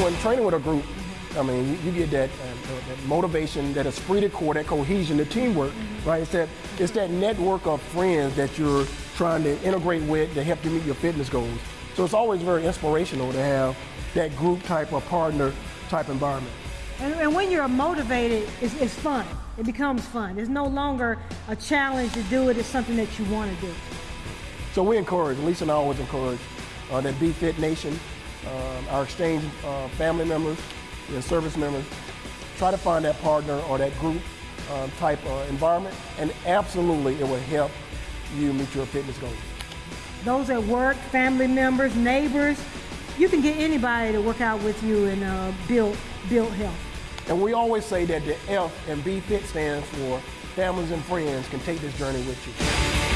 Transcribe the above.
when training with a group, I mean, you, you get that, uh, that motivation, that esprit de corps, that cohesion, the teamwork, right? It's that, it's that network of friends that you're trying to integrate with to help you meet your fitness goals. So it's always very inspirational to have that group type of partner type environment. And, and when you're motivated, it's, it's fun. It becomes fun. It's no longer a challenge to do it. It's something that you want to do. So we encourage, Lisa and I always encourage uh, that Be Fit Nation, um, our exchange uh, family members, and service members, try to find that partner or that group um, type uh, environment, and absolutely it will help you meet your fitness goals. Those at work, family members, neighbors, you can get anybody to work out with you and uh, build, build health. And we always say that the F and Be Fit stands for families and friends can take this journey with you.